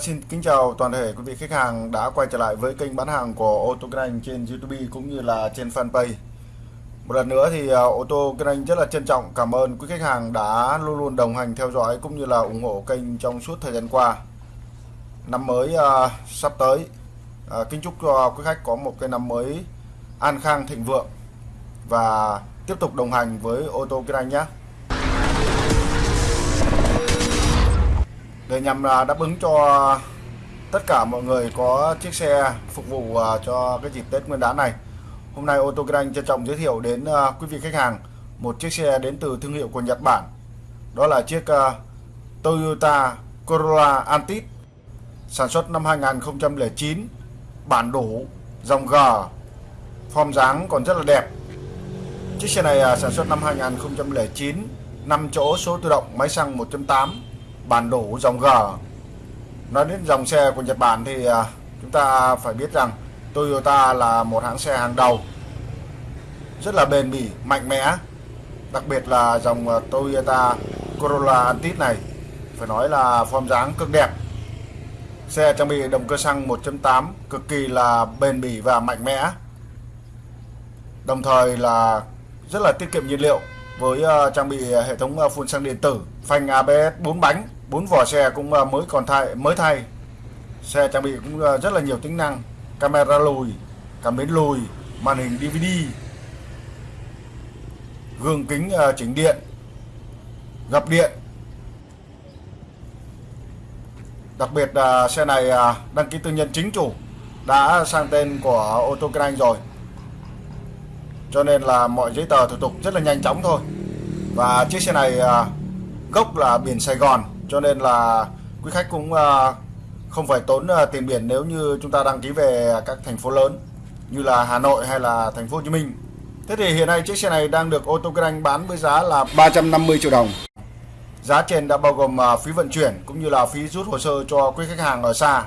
xin kính chào toàn thể quý vị khách hàng đã quay trở lại với kênh bán hàng của ô tô kinh anh trên YouTube cũng như là trên fanpage. Một lần nữa thì ờ, ô tô kinh anh rất là trân trọng cảm ơn quý khách hàng đã luôn luôn đồng hành theo dõi cũng như là ủng hộ kênh trong suốt thời gian qua. Năm mới uh, sắp tới, uh, kính chúc cho quý khách có một cái năm mới an khang thịnh vượng và tiếp tục đồng hành với ô tô kinh anh nhé. Để nhằm đáp ứng cho tất cả mọi người có chiếc xe phục vụ à, cho cái dịp Tết Nguyên đán này. Hôm nay ô tô Grand trân trọng giới thiệu đến à, quý vị khách hàng một chiếc xe đến từ thương hiệu của Nhật Bản. Đó là chiếc à, Toyota Corolla Altis sản xuất năm 2009, bản đủ, dòng G, form dáng còn rất là đẹp. Chiếc xe này sản xuất năm 2009, 5 chỗ số tự động, máy xăng 1.8 bản đồ dòng G. Nói đến dòng xe của Nhật Bản thì à, chúng ta phải biết rằng Toyota là một hãng xe hàng đầu, rất là bền bỉ, mạnh mẽ. Đặc biệt là dòng à, Toyota Corolla Altis này, phải nói là form dáng cực đẹp. Xe trang bị động cơ xăng 1.8 cực kỳ là bền bỉ và mạnh mẽ. Đồng thời là rất là tiết kiệm nhiên liệu với à, trang bị hệ thống phun xăng điện tử, phanh ABS 4 bánh bốn vỏ xe cũng ờ, mới còn thay, mới thay. Xe trang bị cũng ờ, rất là nhiều tính năng. Camera lùi, cảm biến lùi, màn hình DVD gương kính ờ, chỉnh điện, gập điện. Đặc biệt là xe này đăng ký tư nhân chính chủ, đã sang tên của ô tô kinh anh rồi. Cho nên là mọi giấy tờ thủ tục rất là nhanh chóng thôi. Và chiếc xe này gốc là biển Sài Gòn cho nên là quý khách cũng ờ, không phải tốn ờ, tiền biển nếu như chúng ta đăng ký về các thành phố lớn như là Hà Nội hay là thành phố Hồ Chí Minh. Thế thì hiện nay chiếc xe này đang được ô tô kinh anh bán với giá là 350 triệu đồng. Giá trên đã bao gồm ờ, phí vận chuyển cũng như là phí rút hồ sơ cho quý khách hàng ở xa.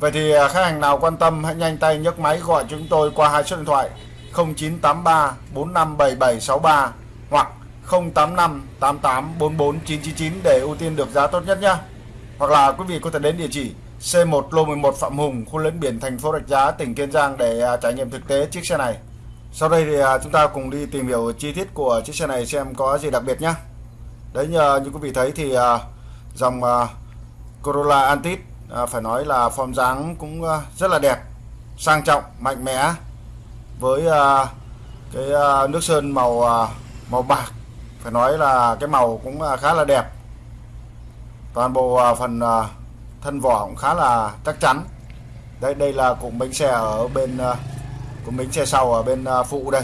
Vậy thì khách hàng nào quan tâm hãy nhanh tay nhấc máy gọi chúng tôi qua hai số điện thoại 0983 457763 hoặc 085 88 44 999 để ưu tiên được giá tốt nhất nhé. Hoặc là quý vị có thể đến địa chỉ C1 lô 11 Phạm Hùng, khu lấn biển thành phố Rạch Giá, tỉnh Kiên Giang để à, trải nghiệm thực tế chiếc xe này. Sau đây thì à, chúng ta cùng đi tìm hiểu chi tiết của chiếc xe này xem có gì đặc biệt nhé. Đấy như, như quý vị thấy thì à, dòng Corolla Antis phải nói là form dáng cũng rất là đẹp, sang trọng, mạnh mẽ với cái nước sơn màu màu bạc phải nói là cái màu cũng à, khá là đẹp. Toàn bộ à, phần à, thân vỏ cũng khá là chắc chắn. Đây đây là cụm bánh xe ở bên cụm bánh xe sau ở bên phụ đây.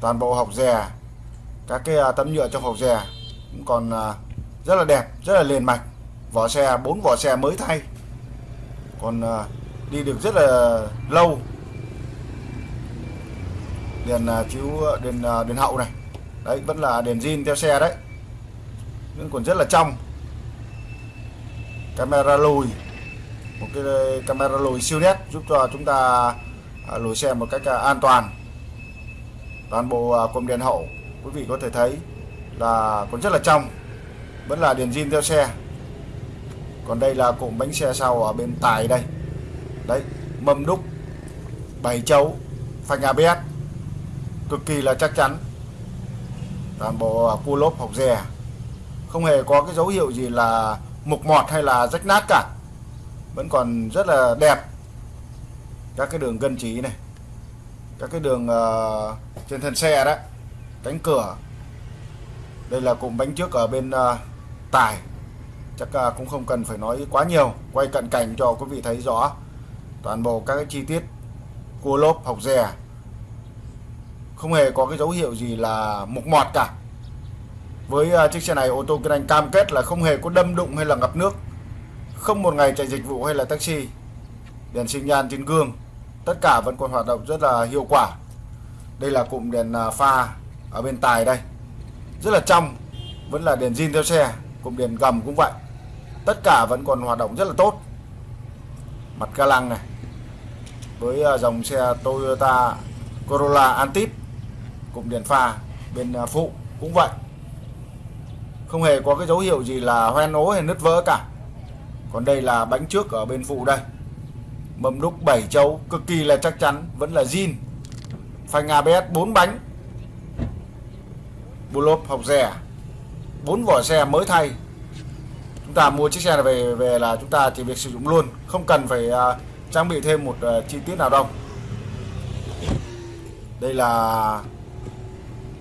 Toàn bộ hộc rè các cái tấm nhựa trong hộc rè cũng còn rất là đẹp, rất là liền mạch. Vỏ xe bốn vỏ xe mới thay. Còn đi được rất là lâu. Đèn chiếu đèn đèn hậu này đấy, vẫn là đèn zin theo xe đấy. Vẫn còn rất là trong. Camera lùi. Một cái camera lùi siêu nét giúp cho chúng ta à, lùi xe một cách à, an toàn. Toàn bộ à, cụm đèn hậu, quý vị có thể thấy là còn rất là trong. Vẫn là đèn zin theo xe. Còn đây là cụm bánh xe sau ở bên tài đây. Đấy, mâm đúc bảy chấu, phanh ABS cực kỳ là chắc chắn toàn bộ à, cua lốp học rè không hề có cái dấu hiệu gì là mục mọt hay là rách nát cả. Vẫn còn rất là đẹp. Các cái đường gân trí này các cái đường uh, trên thân xe đấy cánh cửa. Đây là cụm bánh trước ở bên ờ, uh, tải chắc uh, cũng không cần phải nói quá nhiều. Quay cận cảnh cho quý vị thấy rõ toàn bộ các cái chi tiết cua lốp học rè không hề có cái dấu hiệu gì là mục mọt cả. Với à, chiếc xe này ô tô kinh anh cam kết là không hề có đâm đụng hay là ngập nước, không một ngày chạy dịch vụ hay là taxi. Đèn sinh nhan trên gương, tất cả vẫn còn hoạt động rất là hiệu quả. Đây là cụm đèn à, pha ở bên tài đây. Rất là trong, vẫn là đèn zin theo xe, cụm đèn gầm cũng vậy. Tất cả vẫn còn hoạt động rất là tốt. Mặt ca lăng này, với à, dòng xe Toyota Corolla Antip cụm đèn pha bên à, phụ cũng vậy. Không hề có cái dấu hiệu gì là hoen ố hay nứt vỡ cả. Còn đây là bánh trước ở bên phụ đây. Mâm đúc 7 chấu cực kỳ là chắc chắn vẫn là zin. Phanh ABS 4 bánh. Bù lốp học rẻ. Bốn vỏ xe mới thay. Chúng ta mua chiếc xe này về về là chúng ta chỉ việc sử dụng luôn. Không cần phải uh, trang bị thêm một uh, chi tiết nào đâu. Đây là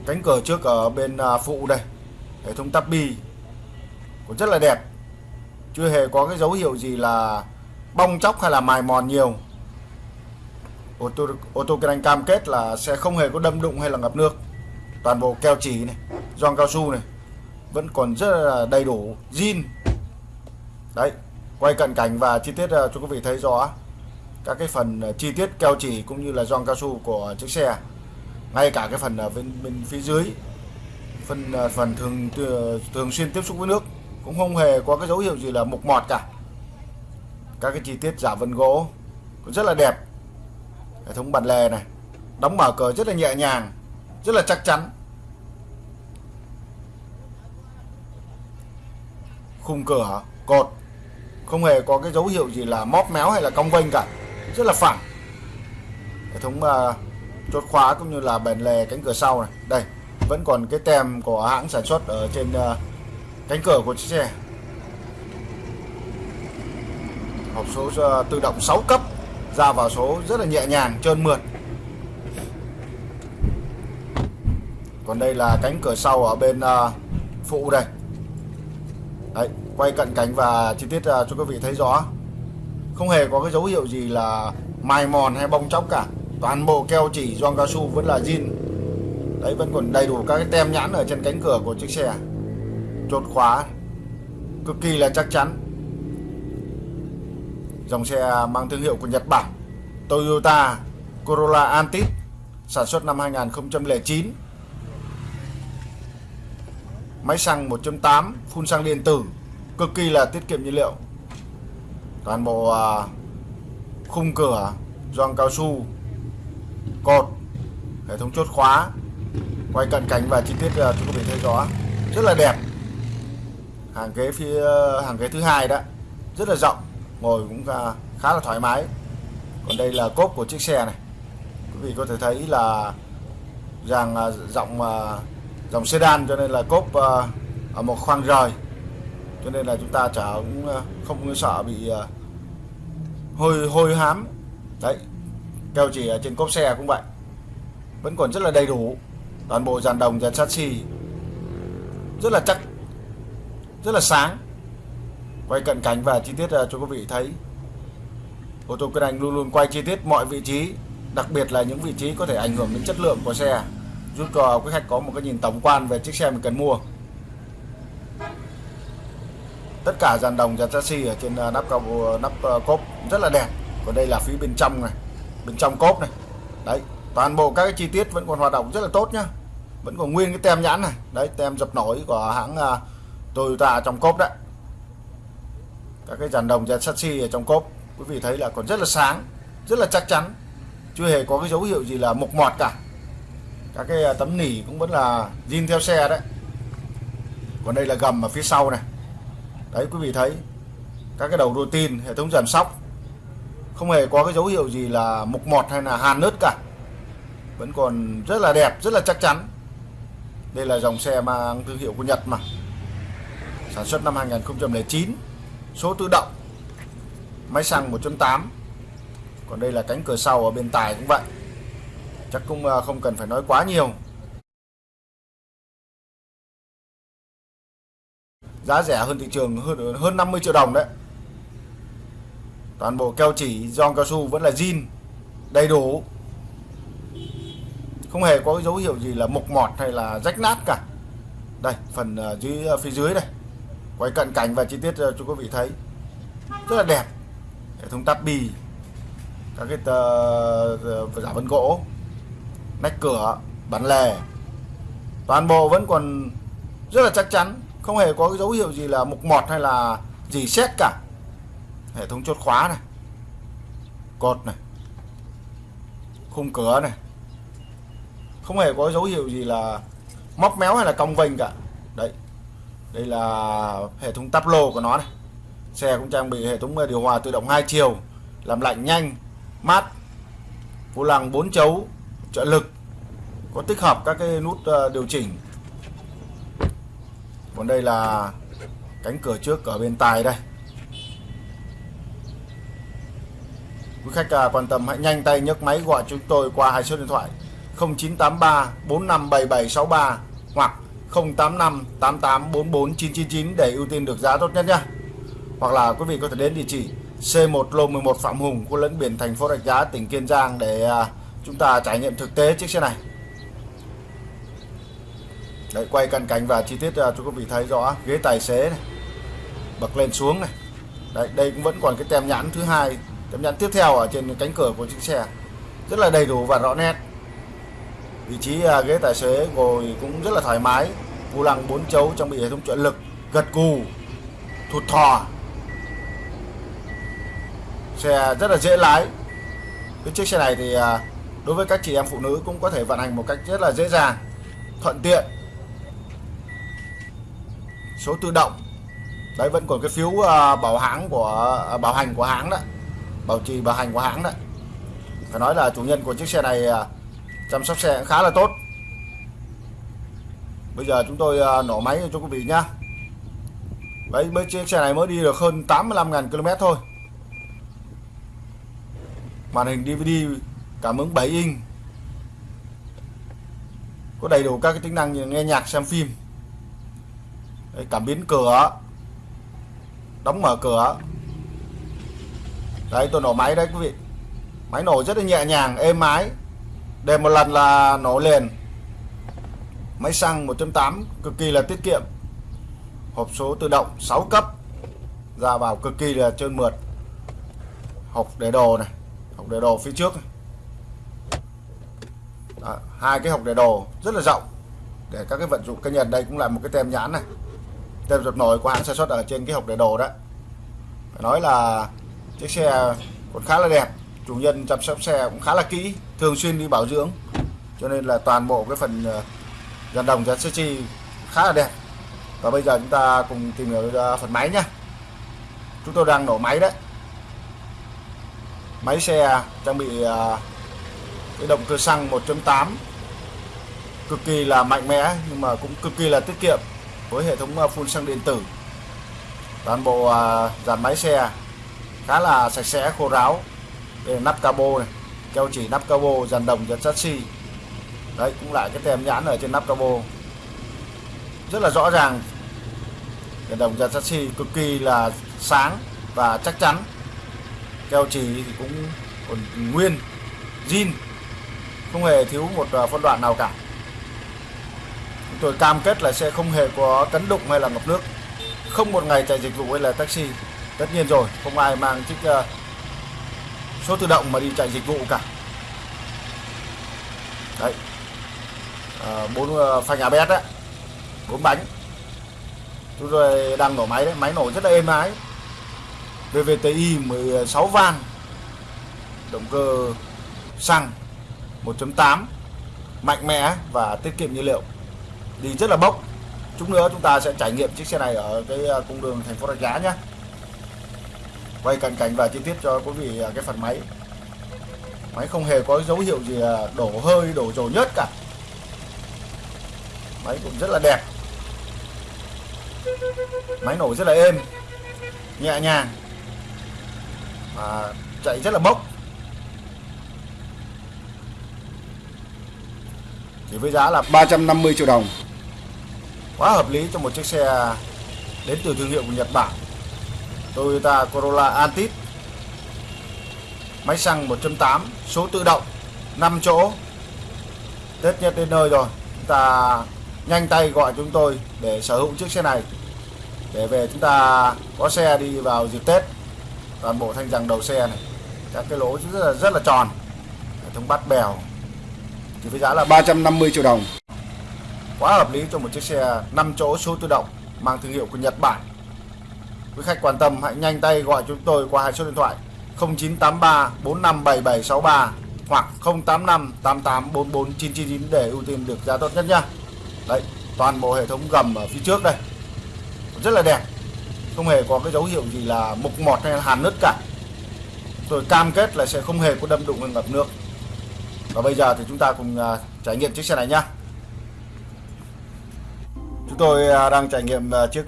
cánh cửa trước ở bên à, phụ đây. Hệ thống tắp bi cũng rất là đẹp. Chưa hề có cái dấu hiệu gì là bong chóc hay là mài mòn nhiều. Ô tô ô tô kinh anh cam kết là sẽ không hề có đâm đụng hay là ngập nước. Toàn bộ keo chỉ này, gioăng cao su này, vẫn còn rất là đầy đủ zin. Đấy, quay cận cảnh và chi tiết à, cho quý vị thấy rõ các cái phần à, chi tiết keo chỉ cũng như là gioăng cao su của chiếc xe ngay cả cái phần bên bên phía dưới phần ờ, phần thường thường xuyên tiếp xúc với nước cũng không hề có cái dấu hiệu gì là mục mọt cả. Các cái chi tiết giả vân gỗ cũng rất là đẹp. Hệ thống bàn lề này đóng mở cờ rất là nhẹ nhàng rất là chắc chắn. Khung cửa cột không hề có cái dấu hiệu gì là móp méo hay là cong vênh cả rất là phẳng. Hệ thống uh, chốt khóa cũng như là bền lề cánh cửa sau này. Đây vẫn còn cái tem của hãng sản xuất ở trên uh, cánh cửa của chiếc xe. Hộp số uh, tự động 6 cấp ra vào số rất là nhẹ nhàng trơn mượt. Còn đây là cánh cửa sau ở bên uh, phụ đây. Đấy quay cận cảnh và chi tiết uh, cho quý vị thấy rõ. Không hề có cái dấu hiệu gì là mài mòn hay bong chóc cả toàn bộ keo chỉ gioăng cao su vẫn là zin. Đấy, vẫn còn đầy đủ các cái tem nhãn ở trên cánh cửa của chiếc xe. Chốt khóa, cực kỳ là chắc chắn. Dòng xe mang thương hiệu của Nhật Bản, Toyota Corolla Altis, sản xuất năm 2009 máy xăng 1.8 phun xăng điện tử, cực kỳ là tiết kiệm nhiên liệu. Toàn bộ à, khung cửa gioăng cao su cột hệ thống chốt khóa quay cận cảnh và chi tiết uh, chúng có thể thấy rõ. Rất là đẹp. Hàng ghế phía hàng ghế thứ hai đó rất là rộng ngồi cũng khá là thoải mái. Còn đây là cốp của chiếc xe này. Quý vị có thể thấy là rằng ờ, rộng uh, dòng sedan cho nên là cốp ở một khoang rời. Cho nên là chúng ta chả cũng không sợ bị hôi hôi hám. Đấy keo chỉ ở trên cốp xe cũng vậy. Vẫn còn rất là đầy đủ. Toàn bộ dàn đồng, dàn chassis rất là chắc, rất là sáng. Quay cận cảnh và chi tiết ờ, cho quý vị thấy. Ô tô Kinh Anh luôn luôn quay chi tiết mọi vị trí, đặc biệt là những vị trí có thể ảnh hưởng đến chất lượng của xe. Giúp cho quý khách có một cái nhìn tổng quan về chiếc xe mình cần mua. Tất cả dàn đồng, dàn chassis ở trên ờ, nắp cao ờ, nắp cốp rất là đẹp. Còn đây là phía bên trong này bên trong cốp này. Đấy toàn bộ các cái chi tiết vẫn còn hoạt động rất là tốt nhá. Vẫn còn nguyên cái tem nhãn này. Đấy tem dập nổi của hãng uh, Toyota trong cốp đấy. Các cái dàn đồng dàn chassis ở trong cốp. Quý vị thấy là còn rất là sáng rất là chắc chắn. Chưa hề có cái dấu hiệu gì là mục mọt cả. Các cái à, tấm nỉ cũng vẫn là zin theo xe đấy. Còn đây là gầm ở phía sau này. Đấy quý vị thấy các cái đầu rô tin hệ thống giảm sóc không hề có cái dấu hiệu gì là mục mọt hay là hàn nứt cả. Vẫn còn rất là đẹp, rất là chắc chắn. Đây là dòng xe mang thương hiệu của Nhật mà. Sản xuất năm 2009 số tự động, máy xăng 1.8 còn đây là cánh cửa sau ở bên tài cũng vậy. Chắc cũng à, không cần phải nói quá nhiều. Giá rẻ hơn thị trường hơn hơn 50 triệu đồng đấy toàn bộ keo chỉ giòn cao su vẫn là zin đầy đủ. Không hề có dấu hiệu gì là mục mọt hay là rách nát cả. Đây phần ờ, dưới ờ, phía dưới đây. Quay cận cảnh và chi tiết ờ, cho quý vị thấy. Rất là đẹp. Hệ thống tắp bì các cái tờ, giả vân gỗ nách cửa bản lề. Toàn bộ vẫn còn rất là chắc chắn. Không hề có cái dấu hiệu gì là mục mọt hay là gì xét cả hệ thống chốt khóa này. Cột này. Khung cửa này. Không hề có dấu hiệu gì là móc méo hay là cong vênh cả. Đấy. Đây là hệ thống tắp lô của nó này. Xe cũng trang bị hệ thống điều hòa tự động hai chiều, làm lạnh nhanh, mát, vô lăng 4 chấu, trợ lực, có tích hợp các cái nút ờ, điều chỉnh. Còn đây là cánh cửa trước ở bên tài đây. Quý khách à, quan tâm hãy nhanh tay nhấc máy gọi chúng tôi qua hai số điện thoại. 0983 457763 hoặc 085 8844 999 để ưu tiên được giá tốt nhất nhé. Hoặc là quý vị có thể đến địa chỉ C1 lô 11 Phạm Hùng khu lẫn biển thành phố Rạch Giá tỉnh Kiên Giang để à, chúng ta trải nghiệm thực tế chiếc xe này. Đấy, quay cận cảnh và chi tiết à, cho quý vị thấy rõ ghế tài xế này bật lên xuống này. Đấy, đây cũng vẫn còn cái tem nhãn thứ hai tem nhận tiếp theo ở trên cánh cửa của chiếc xe. Rất là đầy đủ và rõ nét. Vị trí à, ghế tài xế ngồi cũng rất là thoải mái. Vô lăng bốn chấu trang bị hệ thống trợ lực, gật cù, thụt thò. Xe rất là dễ lái. Cái chiếc xe này thì à, đối với các chị em phụ nữ cũng có thể vận hành một cách rất là dễ dàng, thuận tiện. Số tự động. Đấy, vẫn còn cái phiếu à, bảo hãng của bảo hành của hãng đó bảo trì bảo hành của hãng đấy. Phải nói là chủ nhân của chiếc xe này à, chăm sóc xe khá là tốt. Bây giờ chúng tôi à, nổ máy cho quý vị nhá. Đấy với chiếc xe này mới đi được hơn 85.000 km thôi. Màn hình DVD cảm ứng 7 inch. Có đầy đủ các cái tính năng như nghe nhạc xem phim. Đấy, cảm biến cửa đóng mở cửa đấy tôi nổ máy đấy quý vị. Máy nổ rất là nhẹ nhàng êm ái. Để một lần là nổ liền. Máy xăng 1.8 cực kỳ là tiết kiệm. Hộp số tự động 6 cấp. Ra vào cực kỳ là trơn mượt. Hộp để đồ này hộp để đồ phía trước. Đó, hai cái hộp để đồ rất là rộng. Để các cái vận dụng cá nhân đây cũng là một cái tem nhãn này. Tem dập nổi của hãng sản xuất ở trên cái hộp để đồ đó. Phải nói là chiếc xe còn khá là đẹp, chủ nhân chăm sóc xe cũng khá là kỹ, thường xuyên đi bảo dưỡng. Cho nên là toàn bộ cái phần ờ, dàn đồng, dàn sơ chi khá là đẹp. Và bây giờ chúng ta cùng tìm hiểu ờ, phần máy nhé chúng tôi đang nổ máy đấy. Máy xe trang bị ờ, cái động cơ xăng 1.8 cực kỳ là mạnh mẽ nhưng mà cũng cực kỳ là tiết kiệm với hệ thống phun xăng điện tử. Toàn bộ dàn máy xe khá là sạch sẽ, khô ráo. Đây là nắp cabo này. Keo chỉ nắp cabo dàn đồng, dàn chassis. Đấy, cũng lại cái tem nhãn ở trên nắp cabo. Rất là rõ ràng. Dàn đồng, dàn chassis cực kỳ là sáng và chắc chắn. Keo chỉ thì cũng còn nguyên, zin. Không hề thiếu một à, phân đoạn nào cả. Chúng tôi cam kết là sẽ không hề có cấn đụng hay là ngập nước. Không một ngày chạy dịch vụ hay là taxi tất nhiên rồi không ai mang chiếc uh, số tự động mà đi chạy dịch vụ cả. Đấy. Ờ, bốn uh, phanh ABS đấy bốn bánh. Chúng tôi đang nổ máy đấy máy nổ rất là êm ái. VVTi 16 van. Động cơ xăng 1.8 mạnh mẽ và tiết kiệm nhiên liệu. Đi rất là bốc. Chút nữa chúng ta sẽ trải nghiệm chiếc xe này ở cái cung đường thành phố Rạch Giá nhé quay cận cảnh và chi tiết cho quý vị à, cái phần máy. Máy không hề có dấu hiệu gì à, đổ hơi, đổ dầu nhớt cả. Máy cũng rất là đẹp. Máy nổ rất là êm, nhẹ nhàng và chạy rất là bốc. Chỉ với giá là 350 triệu đồng. Quá hợp lý cho một chiếc xe đến từ thương hiệu của Nhật Bản. Toyota Corolla Altis. Máy xăng 1.8 số tự động 5 chỗ. Tết nhất đến nơi rồi. Chúng ta nhanh tay gọi chúng tôi để sở hữu chiếc xe này. Để về chúng ta có xe đi vào dịp Tết. Toàn bộ thanh rằng đầu xe này. Các cái lỗ rất là rất là tròn. Hệ thống bắt bèo. Thì với giá là 350 triệu đồng. Quá hợp lý cho một chiếc xe 5 chỗ, số tự động, mang thương hiệu của Nhật Bản quý khách quan tâm, hãy nhanh tay gọi chúng tôi qua hai số điện thoại 0983 457763 hoặc 085 8844 999 để ưu tiên được giá tốt nhất nha. đấy, toàn bộ hệ thống gầm ở phía trước đây. Rất là đẹp. Không hề có cái dấu hiệu gì là mục mọt hay là hàn nứt cả. Tôi cam kết là sẽ không hề có đâm đụng hay ngập nước. Và bây giờ thì chúng ta cùng à, trải nghiệm chiếc xe này nhá chúng tôi à, đang trải nghiệm à, chiếc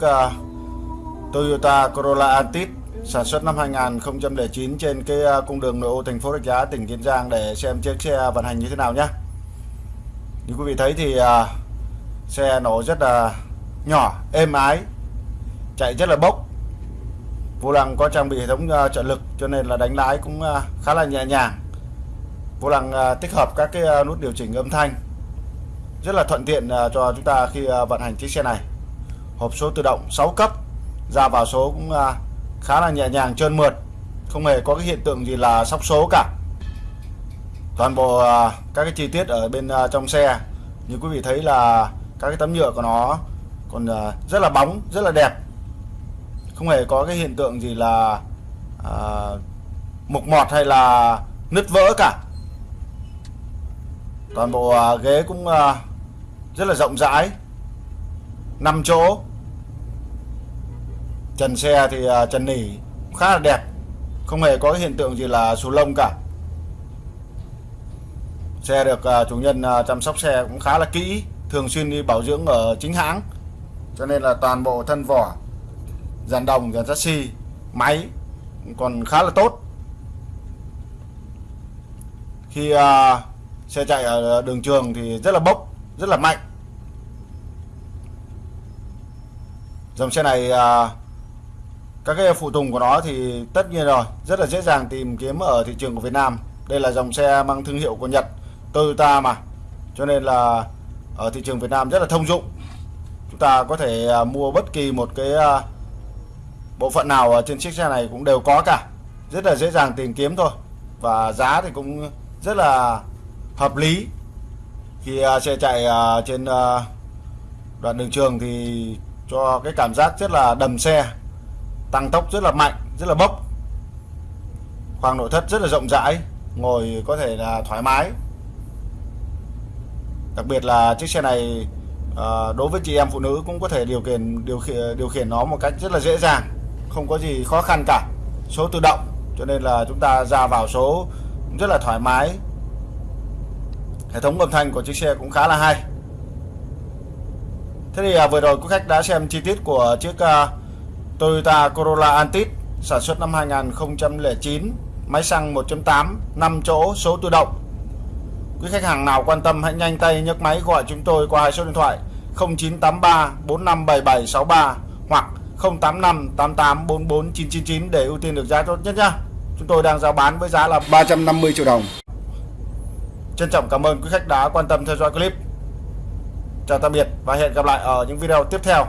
Toyota Corolla Altis sản xuất năm 2009 trên cái à, cung đường nội ô thành phố Rạch Giá tỉnh Kiên Giang để xem chiếc xe vận hành như thế nào nhé. Như quý vị thấy thì à, xe nó rất là nhỏ, êm ái, chạy rất là bốc. Vô lăng có trang bị hệ thống à, trợ lực cho nên là đánh lái cũng khá là nhẹ nhàng. Vô lăng tích hợp các cái nút điều chỉnh âm thanh rất là thuận tiện cho chúng ta khi vận hành chiếc xe này. Hộp số tự động 6 cấp, ra vào số cũng à, khá là nhẹ nhàng trơn mượt. Không hề có cái hiện tượng gì là sóc số cả. Toàn bộ à, các cái chi tiết ở bên à, trong xe như quý vị thấy là các cái tấm nhựa của nó còn rất là bóng rất là đẹp. Không hề có cái hiện tượng gì là à, mục mọt hay là nứt vỡ cả. Toàn bộ ghế cũng rất là rộng rãi. 5 chỗ trần xe thì à, trần nỉ khá là đẹp. Không hề có hiện tượng gì là xù lông cả. Xe được à, chủ nhân à, chăm sóc xe cũng khá là kỹ thường xuyên đi bảo dưỡng ở chính hãng. Cho nên là toàn bộ thân vỏ dàn đồng dàn chassis máy còn khá là tốt. Khi uh, xe chạy ở đường trường thì rất là bốc rất là mạnh. Dòng xe này uh, các cái phụ tùng của nó thì tất nhiên rồi, rất là dễ dàng tìm kiếm ở thị trường của Việt Nam. Đây là dòng xe mang thương hiệu của Nhật, Toyota mà. Cho nên là ở thị trường Việt Nam rất là thông dụng. Chúng ta có thể à, mua bất kỳ một cái à, bộ phận nào ở trên chiếc xe này cũng đều có cả. Rất là dễ dàng tìm kiếm thôi. Và giá thì cũng rất là hợp lý. Khi à, xe chạy trên đoạn đường trường thì cho cái cảm giác rất là đầm xe tăng tốc rất là mạnh rất là bốc. Khoang nội thất rất là rộng rãi ngồi có thể là thoải mái. Đặc biệt là chiếc xe này ờ, đối với chị em phụ nữ cũng có thể điều khiển điều khiển điều khiển nó một cách rất là dễ dàng không có gì khó khăn cả. Số tự động cho nên là chúng ta ra vào số rất là thoải mái. Hệ thống âm thanh của chiếc xe cũng khá là hay. Thế thì à, vừa rồi quý khách đã xem chi tiết của chiếc à, Toyota Corolla Altis sản xuất năm 2009 máy xăng 1.8 5 chỗ số tự động. Quý khách hàng nào quan tâm hãy nhanh tay nhấc máy gọi chúng tôi qua hai số điện thoại 0983 457763 hoặc 085 999 để ưu tiên được giá tốt nhất nhá. Chúng tôi đang giao bán với giá là 350 triệu đồng. Trân trọng cảm ơn quý khách đã quan tâm theo dõi clip. Chào tạm biệt và hẹn gặp lại ở những video tiếp theo.